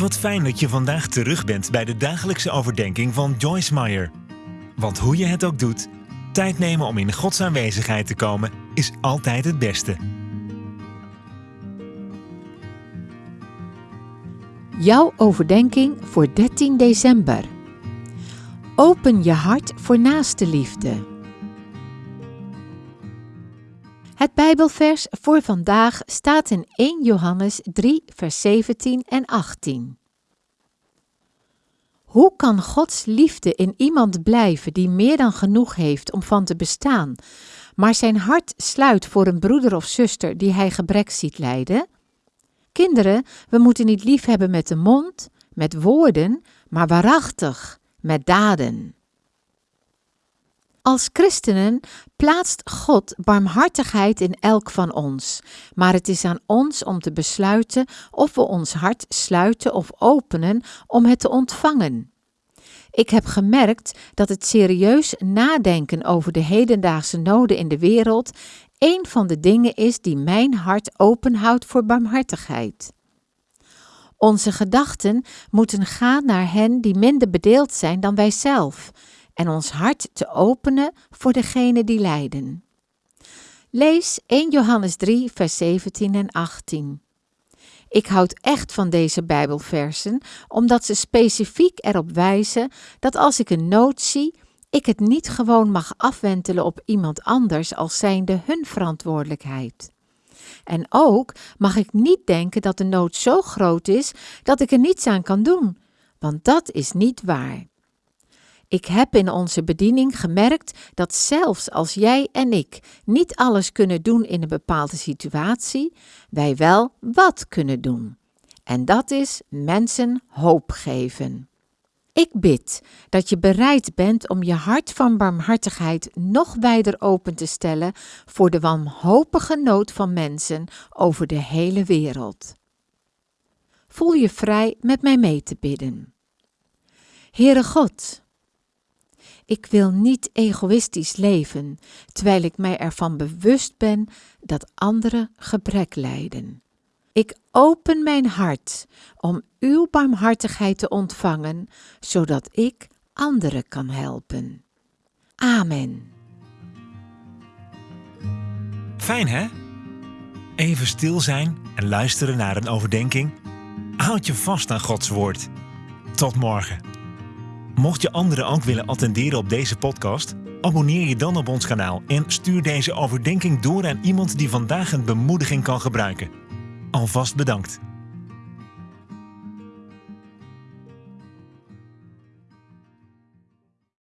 Wat fijn dat je vandaag terug bent bij de dagelijkse overdenking van Joyce Meyer. Want hoe je het ook doet, tijd nemen om in Gods aanwezigheid te komen is altijd het beste. Jouw overdenking voor 13 december. Open je hart voor naaste liefde. Het Bijbelvers voor vandaag staat in 1 Johannes 3, vers 17 en 18. Hoe kan Gods liefde in iemand blijven die meer dan genoeg heeft om van te bestaan, maar zijn hart sluit voor een broeder of zuster die hij gebrek ziet lijden? Kinderen, we moeten niet lief hebben met de mond, met woorden, maar waarachtig, met daden. Als christenen plaatst God barmhartigheid in elk van ons, maar het is aan ons om te besluiten of we ons hart sluiten of openen om het te ontvangen. Ik heb gemerkt dat het serieus nadenken over de hedendaagse noden in de wereld een van de dingen is die mijn hart openhoudt voor barmhartigheid. Onze gedachten moeten gaan naar hen die minder bedeeld zijn dan wij zelf en ons hart te openen voor degenen die lijden. Lees 1 Johannes 3, vers 17 en 18. Ik houd echt van deze Bijbelversen, omdat ze specifiek erop wijzen dat als ik een nood zie, ik het niet gewoon mag afwentelen op iemand anders als zijnde hun verantwoordelijkheid. En ook mag ik niet denken dat de nood zo groot is dat ik er niets aan kan doen, want dat is niet waar. Ik heb in onze bediening gemerkt dat zelfs als jij en ik niet alles kunnen doen in een bepaalde situatie, wij wel wat kunnen doen. En dat is mensen hoop geven. Ik bid dat je bereid bent om je hart van barmhartigheid nog wijder open te stellen voor de wanhopige nood van mensen over de hele wereld. Voel je vrij met mij mee te bidden. Heere God, ik wil niet egoïstisch leven, terwijl ik mij ervan bewust ben dat anderen gebrek lijden. Ik open mijn hart om uw barmhartigheid te ontvangen, zodat ik anderen kan helpen. Amen. Fijn hè? Even stil zijn en luisteren naar een overdenking. Houd je vast aan Gods woord. Tot morgen. Mocht je anderen ook willen attenderen op deze podcast, abonneer je dan op ons kanaal en stuur deze overdenking door aan iemand die vandaag een bemoediging kan gebruiken. Alvast bedankt.